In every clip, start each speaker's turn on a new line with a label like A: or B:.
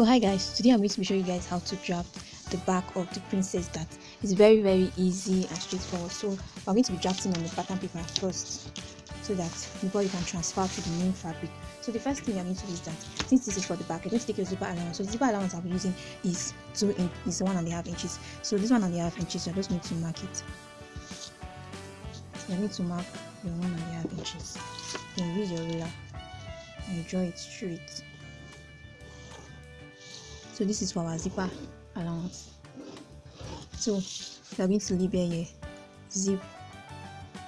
A: so hi guys today i'm going to be showing you guys how to draft the back of the princess that is very very easy and straightforward. So we're going to be drafting on the pattern paper first so that before you can transfer to the main fabric. So the first thing i'm going to do is that since this is for the back you're going to take your zipper allowance. So the zipper allowance i'll be using is two in is one and a half inches. So this one and a half inches you're just going to mark it. You need to mark your one and a half inches. Then use your ruler and draw it straight so this is for our zipper allowance. So we are going to label here zip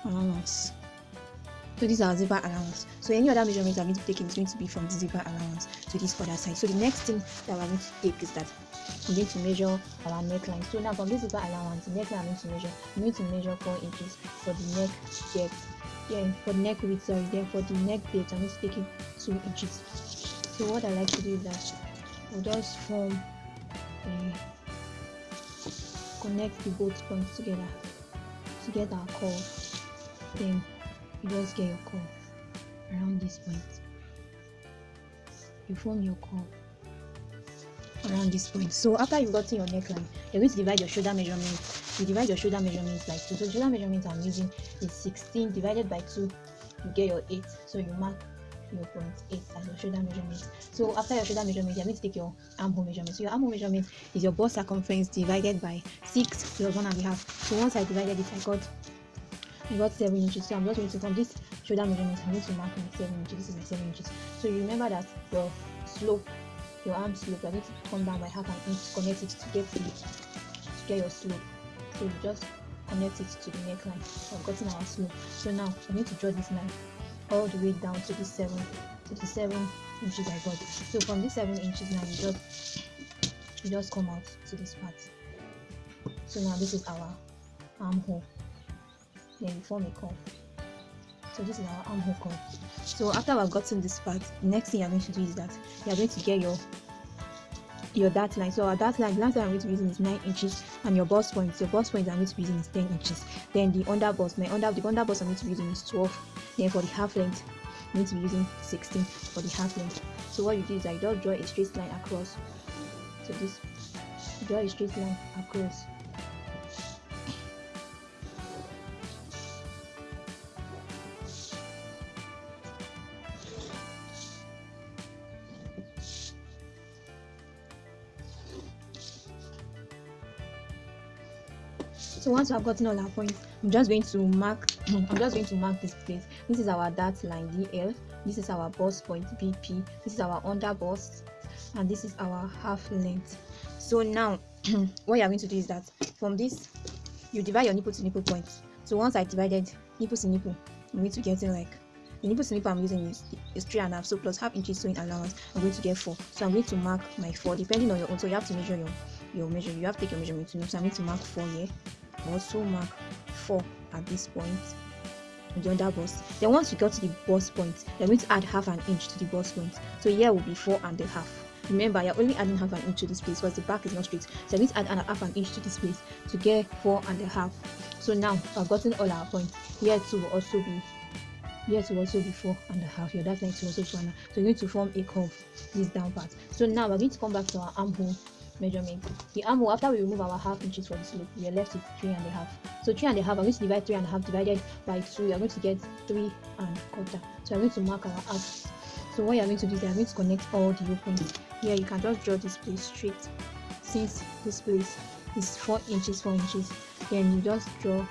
A: allowance. So this is our zipper allowance. So any other measurements i'm going to take is going to be from the zipper allowance to this other side. So the next thing that we're going to take is that we're going to measure our neckline. So now from this zipper allowance the neckline i'm going to measure i'm going to measure four inches for the neck depth. Yeah for the neck width sorry then for the neck depth i'm going to take it two inches. So what i like to do is that just form a connect the both points together. To get our then you just get your curve around this point. You form your curve around this point. So after you've gotten your neckline you're going to divide your shoulder measurement. You divide your shoulder measurements by so shoulder measurement i'm using is 16 divided by 2 you get your 8 so you mark your point 8 as your shoulder measurement so after your shoulder measurement you're going to take your armhole measurement so your armhole measurement is your bust circumference divided by 6 plus one and a half. So once i divided it i got I got 7 inches. So I'm just going to from this shoulder measurement I'm going to mark my 7 inches this is my 7 inches so you remember that your slope your arm slope you're going to come down by half an inch connect it to get the to get your slope. So you just connect it to the neckline. So I've gotten our slope. So now I need to draw this line all the way down to the 7 to the 7 inches I got. So from this 7 inches now you just you just come out to this part. So now this is our armhole. Then you form a curve. So this is our armhole curve. So after we've gotten this part the next thing you're going to do is that you're going to get your your dart line. So our dart line the last line i'm going to be using is 9 inches and your bust point your bust point i'm going to be using is 10 inches. Then the under bust my under the under bust i'm going to be using is 12 then for the half length. I'm going to be using 16 for the half length. So what you do is i just draw a straight line across. So this draw a straight line across once we have gotten all our points i'm just going to mark i'm just going to mark this place. This is our dart line dl this is our bust point bp this is our under bust and this is our half length. So now what you're going to do is that from this you divide your nipple to nipple points. So once i divided nipple to nipple i'm going to get like nipple to i'm using is, is three and a half so plus half inches sewing allowance i'm going to get four. So i'm going to mark my four depending on your own. So you have to measure your your measure. You have to take your measurement to know. So i'm going to mark four here. Also mark 4 at this point. The under bust then once you get to the bust point you're going to add half an inch to the bust point. So here will be four and a half. Remember you're only adding half an inch to this place because the back is not straight. So you're going to add half an inch to this place to get four and a half. So now i've gotten all our points. Here too will also be here to also be four and a half your that line to also four and a half so you're going to form a curve this down part so now we're going to come back to our armhole measurement. The armhole, after we remove our half inches for the slope, we are left with three and a half. So three and a half, I'm going to divide three and a half divided by two. You're going to get three and quarter. So I'm going to mark our half. So what you're going to do is you're going to connect all the openings. Here you can just draw this place straight. Since this place is four inches, four inches, then you just draw.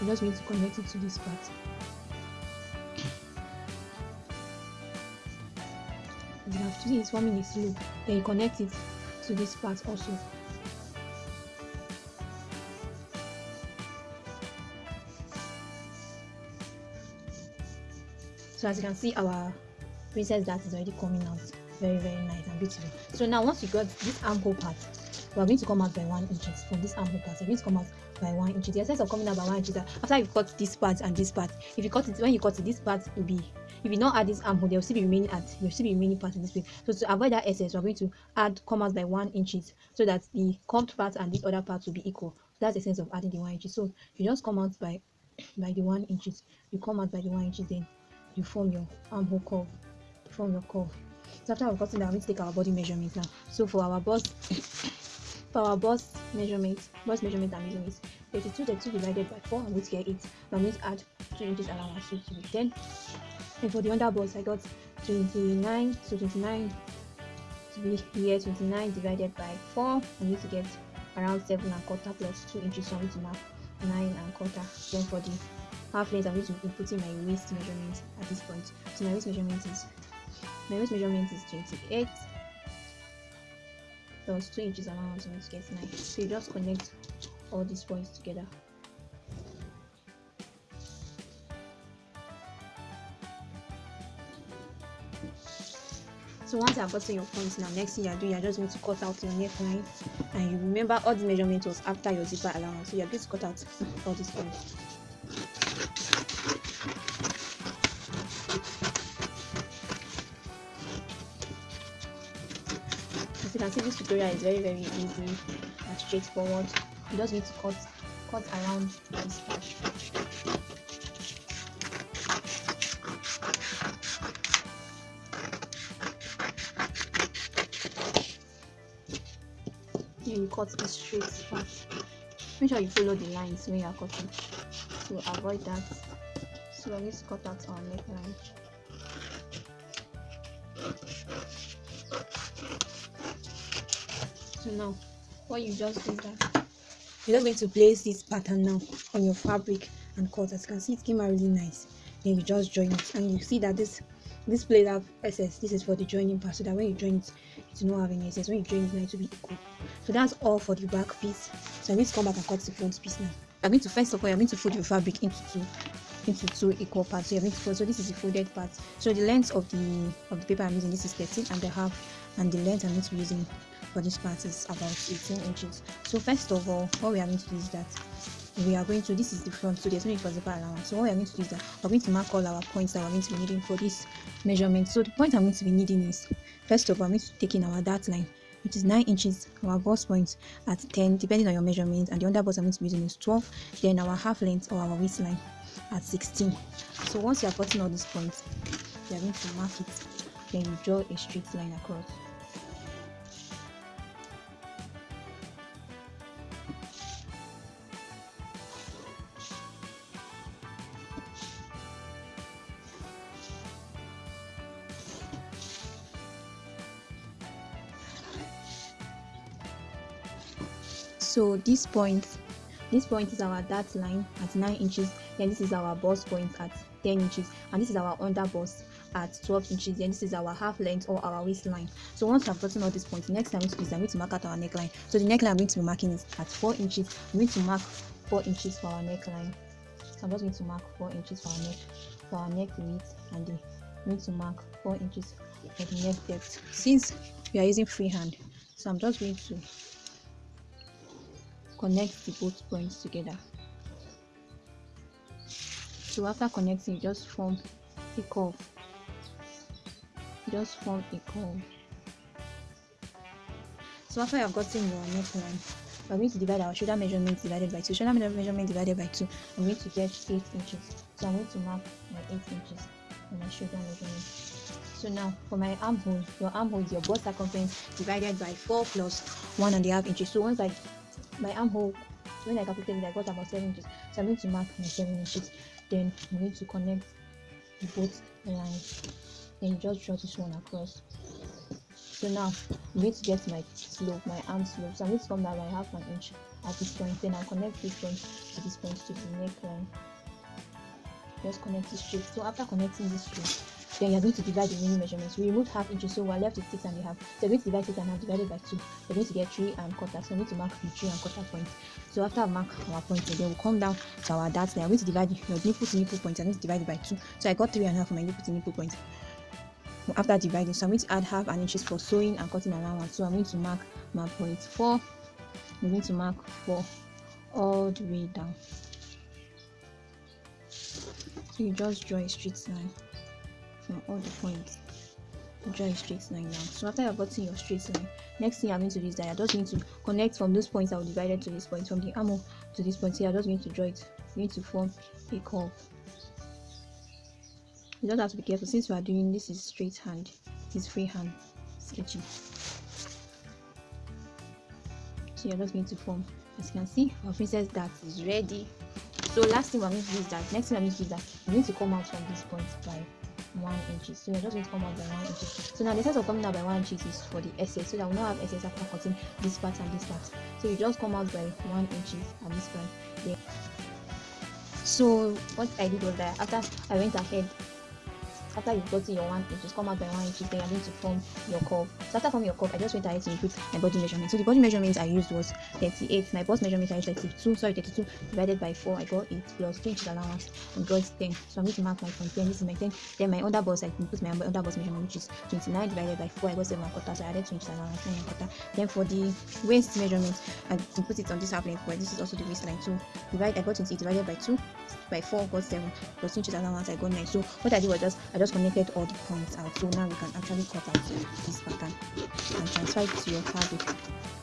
A: You just need to connect it to this part. See it's forming a slope. Then you connect it to this part also. So as you can see our princess dart is already coming out very very nice and beautiful. So now once you got this armhole part we are going to come out by one inches from this armhole part we're going to come out by one inch. The essence of coming out by one inch is that after you've cut this part and this part if you cut it when you cut it this part will be if you not add this armhole there will still be remaining at there will still be remaining part in this place so to avoid that excess we're going to add commas by one inches so that the curved part and this other part will be equal so that's the sense of adding the one inches so you just come out by by the one inches you come out by the one inches then you form your armhole curve you form your curve So after we've gotten that, we're going to take our body measurement now. So for our bust, for our bust measurement, bust measurement using is 32, 32 divided by 4. I'm going to get 8. I'm going to add 2 inches allowance to be 10. And for the under bust, I got 29, so 29 to be here 29 divided by 4. I'm going to get around 7 and a quarter plus 2 inches, so I'm going to mark 9 and a quarter. Then for the half length, I'm going to be putting my waist measurement at this point. So my waist measurement is my waist measurement is 28 plus 2 inches allowance, I'm to get 9. So you just connect all these points together. So once I've gotten your points now, next thing you're doing, you're just going to cut out your neckline. And you remember all the measurements was after your zipper allowance. So you're going to cut out all these points. As you can see, this tutorial is very very easy and straightforward. You just need to cut cut around this cut straight. Make sure you follow the lines when you are cutting to avoid that. So I'm going to cut out our neckline. So now, what you just did that you're just going to place this pattern now on your fabric and cut. As you can see, it came out really nice. Then you just join it, and you see that this this plate have SS. This is for the joining part, so that when you join it, it will not have any SS. When you join it, now it will be equal. So that's all for the back piece. So I'm going to come back and cut the front piece now. I'm going to first of all, I'm going to fold your fabric into two into two equal parts. So you're going to fold. So this is the folded part. So the length of the of the paper I'm using this is 13 and a half, and the length I'm going to be using for this part is about 18 inches. So first of all, what we are going to do is that we are going to this is the front so there's no need for zipper allowance so what we are going to do is that we're going to mark all our points that we're going to be needing for this measurement. So the point i'm going to be needing is first of all i'm going to take in our dart line which is 9 inches our bust point at 10 depending on your measurement and the under bust i'm going to be using is 12 then our half length or our waistline at 16 so once you are cutting all these points you are going to mark it then you draw a straight line across so this point this point is our dart line at 9 inches then this is our bust point at 10 inches and this is our under bust at 12 inches then this is our half length or our waistline so once i've gotten all these points next time is i'm going to mark out our neckline. So the neckline i'm going to be marking is at 4 inches. I'm going to mark 4 inches for our neckline. So i'm just going to mark 4 inches for our neck for our neck width and i'm going to mark 4 inches for the neck depth. Since we are using freehand so i'm just going to connect the both points together. So after connecting just form a curve. Just form a curve. So after you have gotten your neckline we're going to divide our shoulder measurement divided by 2 shoulder measurement divided by 2 i'm going to get 8 inches. So i'm going to mark my 8 inches on my shoulder measurement. So now for my armhole your armhole is your bust circumference divided by 4 plus one and a half inches. So once i my armhole when I calculated it, I got about 7 inches. So I'm going to mark my 7 inches. Then I'm going to connect the both lines. You just draw this one across. So now I'm going to get my slope, my arm slope. So I'm going to come down by half an inch at this point. Then I'll connect this point to this point to the neckline. Just connect it straight. So after connecting this straight, then you're going to divide the remaining measurements. We removed half inches, so we're left with six and a half. So you're going to divide six and a half divided by two. You're going to get three and quarter. So I'm going to mark the three and quarter points. So after I mark our points, then we'll come down to our darts. Then I'm going to divide your nipple to nipple points. I'm going to divide it by two. So I got three and a half for my nipple to nipple points. After dividing, so I'm going to add half an inches for sewing and cutting allowance. So I'm going to mark my point four. I'm going to mark four all the way down. So you just draw a straight line all the points. Draw a straight line now so after you've gotten your straight line next thing i'm going to do is that you're just going to connect from those points that were divided to this point from the armhole to this point. Here you're just going to draw it. You need to form a curve you just have to be careful. Since we are doing this is straight hand this freehand sketching so you're just going to form. As you can see our princess dart is ready. So last thing we're going to do is that next thing i'm going to do is that i'm going to come out from this point by one inches. So you're just going to come out by one inches so now the sense of coming out by one inches. Is for the essay so that we not have essay after cutting this part and this part so you just come out by one inches. At this point yeah so what i did was that after i went ahead after you've gotten your one inches come out by one inches then you're going to form your curve so after forming your curve i just went ahead to input my body measurement so the body measurement i used was 38 my bust measurement i used 32 sorry 32 divided by 4 i got 8 plus 2 inches allowance i got 10 so i'm going to mark my point 10 this. Is my 10 then my under bust i put my under bust measurement which is 29 divided by 4 i got 7 quarter so i added 2 inches allowance 9 quarter then for the waist measurement i put it on this half length but this is also the waistline so divide i got 28 divided by 2 by 4 got 7 plus 2 inches allowance I got 9 so what I did was just I just connected all the points out. So now we can actually cut out this pattern and transfer it to your fabric.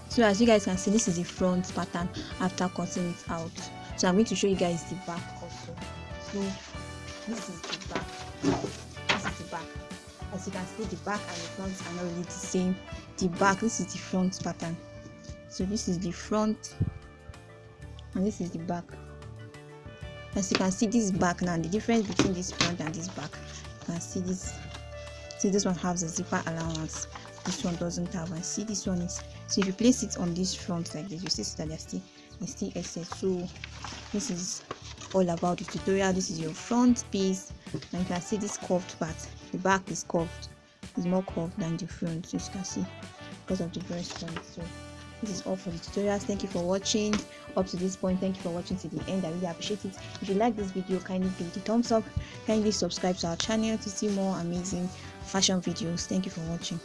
A: So as you guys can see this is the front pattern after cutting it out. So I'm going to show you guys the back also. So this is the back. This is the back. As you can see the back and the front are not really the same. The back this is the front pattern. So this is the front and this is the back. As you can see this back now the difference between this front and this back can see this see this one has a zipper allowance. This one doesn't have and see this one is so if you place it on this front like this you see that there's still still excess. So this is all about the tutorial. This is your front piece. And you can see this curved part. The back is curved. It's more curved than the front so you can see because of the breast point so this is all for the tutorials. Thank you for watching. Up to this point thank you for watching to the end. I really appreciate it. If you like this video kindly give it a thumbs up. Kindly subscribe to our channel to see more amazing fashion videos. Thank you for watching